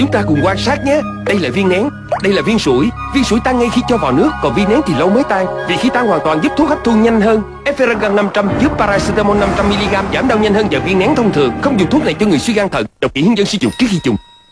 Chúng ta cùng quan sát nhé. Đây là viên nén, Đây là viên sủi. Viên sủi tan ngay khi cho vào nước, Còn viên nén thì lâu mới tan. Vì khi tan hoàn toàn giúp thuốc hấp thu nhanh hơn. Eferagan 500 giúp paracetamol 500mg giảm đau nhanh hơn và viên nén thông thường Không dùng thuốc này cho người suy gan thận. Đọc kỹ hướng dẫn sử dụng trước khi dùng.